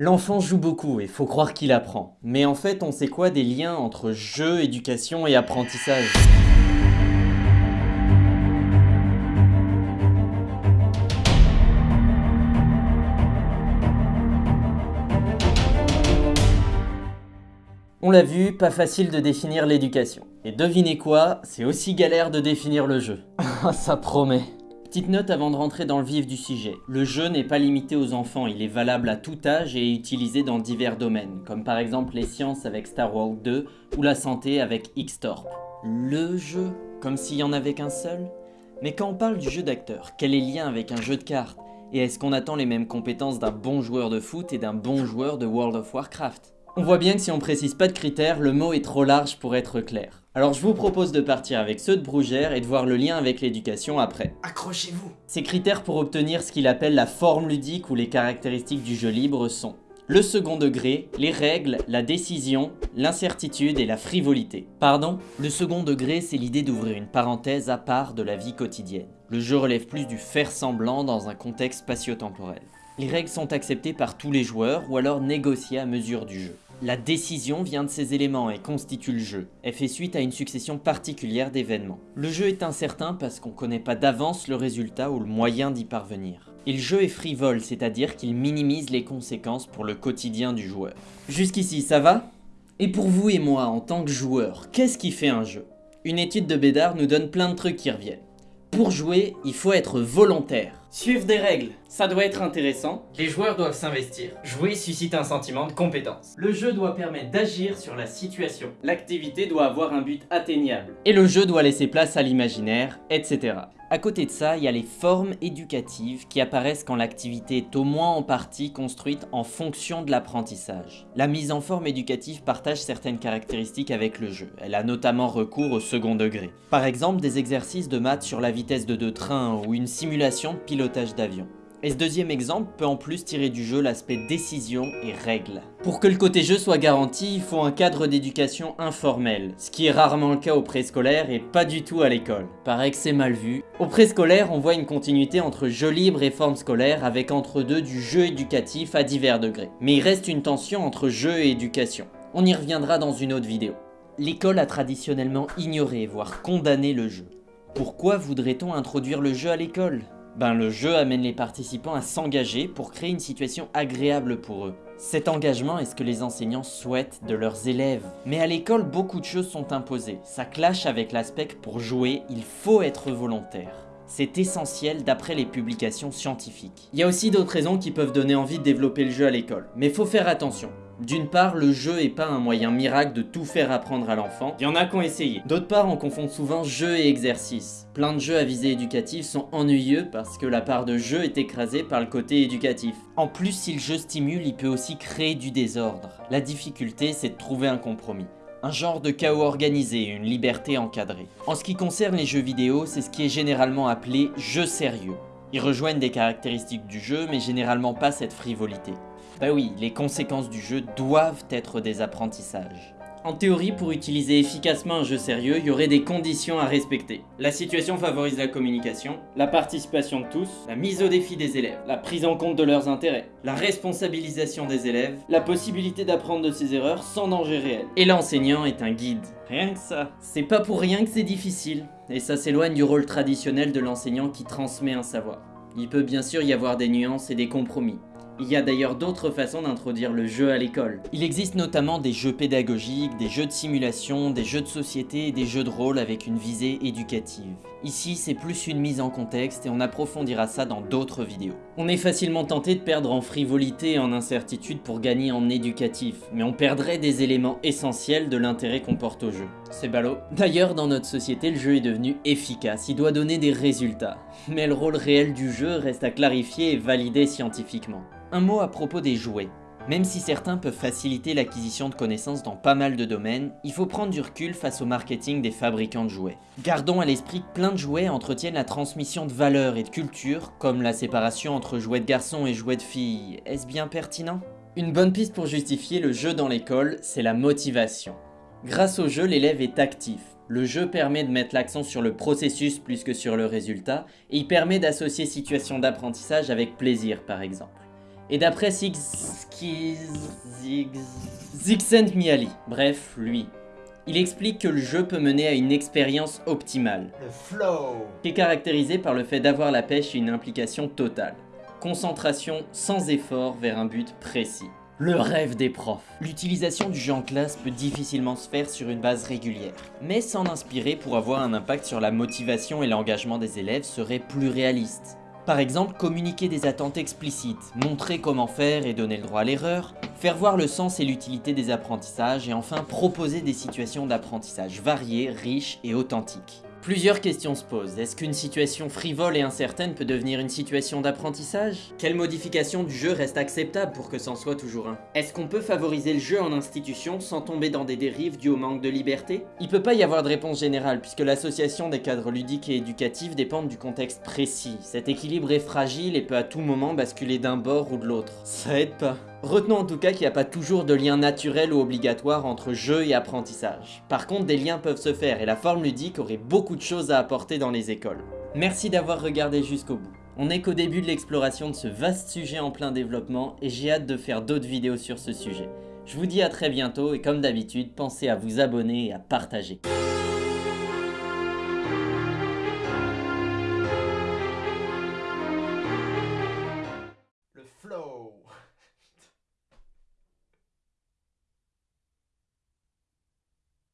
L'enfant joue beaucoup et faut croire qu'il apprend. Mais en fait, on sait quoi des liens entre jeu, éducation et apprentissage? On l'a vu, pas facile de définir l'éducation. Et devinez quoi, c'est aussi galère de définir le jeu. Ah, ça promet. Petite note avant de rentrer dans le vif du sujet. Le jeu n'est pas limité aux enfants, il est valable à tout âge et est utilisé dans divers domaines, comme par exemple les sciences avec Star Wars 2 ou la santé avec X-Torp. Le jeu, comme s'il y en avait qu'un seul? Mais quand on parle du jeu d'acteur, quel est le lien avec un jeu de cartes? Et est-ce qu'on attend les mêmes compétences d'un bon joueur de foot et d'un bon joueur de World of Warcraft? On voit bien que si on précise pas de critères, le mot est trop large pour être clair. Alors je vous propose de partir avec ceux de Brougère et de voir le lien avec l'éducation après. Accrochez-vous Ces critères pour obtenir ce qu'il appelle la forme ludique ou les caractéristiques du jeu libre sont le second degré, les règles, la décision, l'incertitude et la frivolité. Pardon? Le second degré, c'est l'idée d'ouvrir une parenthèse à part de la vie quotidienne. Le jeu relève plus du faire semblant dans un contexte spatio-temporel. Les règles sont acceptées par tous les joueurs ou alors négociées à mesure du jeu. La décision vient de ces éléments et constitue le jeu. Elle fait suite à une succession particulière d'événements. Le jeu est incertain parce qu'on connaît pas d'avance le résultat ou le moyen d'y parvenir. Et le jeu est frivole, c'est-à-dire qu'il minimise les conséquences pour le quotidien du joueur. Jusqu'ici, ça va? Et pour vous et moi, en tant que joueur, qu'est-ce qui fait un jeu? Une étude de Bédard nous donne plein de trucs qui reviennent. Pour jouer, il faut être volontaire. Suivre des règles, ça doit être intéressant. Les joueurs doivent s'investir. Jouer suscite un sentiment de compétence. Le jeu doit permettre d'agir sur la situation. L'activité doit avoir un but atteignable. Et le jeu doit laisser place à l'imaginaire, etc. À côté de ça, il y a les formes éducatives qui apparaissent quand l'activité est au moins en partie construite en fonction de l'apprentissage. La mise en forme éducative partage certaines caractéristiques avec le jeu. Elle a notamment recours au second degré. Par exemple, des exercices de maths sur la vitesse de deux trains ou une simulation de pilotage d'avion. Et ce deuxième exemple peut en plus tirer du jeu l'aspect décision et règles. Pour que le côté jeu soit garanti, il faut un cadre d'éducation informel, ce qui est rarement le cas au préscolaire et pas du tout à l'école. Paraît que c'est mal vu. Au préscolaire, on voit une continuité entre jeu libre et forme scolaire avec entre deux du jeu éducatif à divers degrés. Mais il reste une tension entre jeu et éducation. On y reviendra dans une autre vidéo. L'école a traditionnellement ignoré, voire condamné le jeu. Pourquoi voudrait-on introduire le jeu à l'école? Ben, le jeu amène les participants à s'engager pour créer une situation agréable pour eux. Cet engagement est ce que les enseignants souhaitent de leurs élèves. Mais à l'école, beaucoup de choses sont imposées. Ça clash avec l'aspect pour jouer, il faut être volontaire. C'est essentiel d'après les publications scientifiques. Il y a aussi d'autres raisons qui peuvent donner envie de développer le jeu à l'école. Mais faut faire attention. D'une part, le jeu est pas un moyen miracle de tout faire apprendre à l'enfant, il y en a qui ont essayé. D'autre part, on confond souvent jeu et exercice. Plein de jeux à visée éducative sont ennuyeux parce que la part de jeu est écrasée par le côté éducatif. En plus, si le jeu stimule, il peut aussi créer du désordre. La difficulté, c'est de trouver un compromis un genre de chaos organisé, une liberté encadrée. En ce qui concerne les jeux vidéo, c'est ce qui est généralement appelé jeu sérieux. Ils rejoignent des caractéristiques du jeu, mais généralement pas cette frivolité. Bah oui, les conséquences du jeu doivent être des apprentissages. En théorie, pour utiliser efficacement un jeu sérieux, il y aurait des conditions à respecter. La situation favorise la communication, la participation de tous, la mise au défi des élèves, la prise en compte de leurs intérêts, la responsabilisation des élèves, la possibilité d'apprendre de ses erreurs sans danger réel. Et l'enseignant est un guide. Rien que ça. C'est pas pour rien que c'est difficile. Et ça s'éloigne du rôle traditionnel de l'enseignant qui transmet un savoir. Il peut bien sûr y avoir des nuances et des compromis. Il y a d'ailleurs d'autres façons d'introduire le jeu à l'école. Il existe notamment des jeux pédagogiques, des jeux de simulation, des jeux de société et des jeux de rôle avec une visée éducative. Ici, c'est plus une mise en contexte et on approfondira ça dans d'autres vidéos. On est facilement tenté de perdre en frivolité et en incertitude pour gagner en éducatif, mais on perdrait des éléments essentiels de l'intérêt qu'on porte au jeu. C'est ballot. D'ailleurs, dans notre société, le jeu est devenu efficace, il doit donner des résultats. Mais le rôle réel du jeu reste à clarifier et valider scientifiquement. Un mot à propos des jouets. Même si certains peuvent faciliter l'acquisition de connaissances dans pas mal de domaines, il faut prendre du recul face au marketing des fabricants de jouets. Gardons à l'esprit que plein de jouets entretiennent la transmission de valeurs et de culture, comme la séparation entre jouets de garçons et jouets de filles. Est-ce bien pertinent? Une bonne piste pour justifier le jeu dans l'école, c'est la motivation. Grâce au jeu, l'élève est actif. Le jeu permet de mettre l'accent sur le processus plus que sur le résultat, et il permet d'associer situation d'apprentissage avec plaisir par exemple. Et d'après. Zixent Miali, bref, lui, il explique que le jeu peut mener à une expérience optimale. Le flow Qui est caractérisé par le fait d'avoir la pêche et une implication totale. Concentration sans effort vers un but précis. Le rêve des profs. L'utilisation du jeu en classe peut difficilement se faire sur une base régulière, mais s'en inspirer pour avoir un impact sur la motivation et l'engagement des élèves serait plus réaliste. Par exemple, communiquer des attentes explicites, montrer comment faire et donner le droit à l'erreur, faire voir le sens et l'utilité des apprentissages et enfin proposer des situations d'apprentissage variées, riches et authentiques. Plusieurs questions se posent. Est-ce qu'une situation frivole et incertaine peut devenir une situation d'apprentissage? Quelle modification du jeu reste acceptable pour que c'en soit toujours un? Est-ce qu'on peut favoriser le jeu en institution sans tomber dans des dérives dues au manque de liberté? Il peut pas y avoir de réponse générale puisque l'association des cadres ludiques et éducatifs dépend du contexte précis. Cet équilibre est fragile et peut à tout moment basculer d'un bord ou de l'autre. Ça aide pas. Retenons en tout cas qu'il n'y a pas toujours de lien naturel ou obligatoire entre jeu et apprentissage. Par contre, des liens peuvent se faire et la forme ludique aurait beaucoup de choses à apporter dans les écoles. Merci d'avoir regardé jusqu'au bout. On n'est qu'au début de l'exploration de ce vaste sujet en plein développement et j'ai hâte de faire d'autres vidéos sur ce sujet. Je vous dis à très bientôt et comme d'habitude, pensez à vous abonner et à partager.